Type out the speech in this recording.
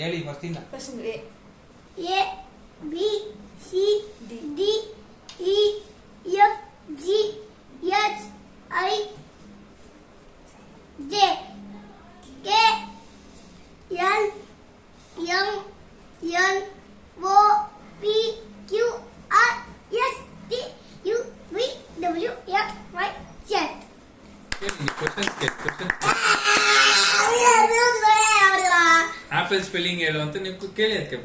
ಹೇಳಿ ಫಸ್ಟಿಂದ first A A B C D. D E F G H I J K L M N O P Q R S T U V W X Y Z. Questions question apple spelling ಹೇಳು ಅಂತ ನೀವು ಕೇಳಿ ಅದಕ್ಕೆ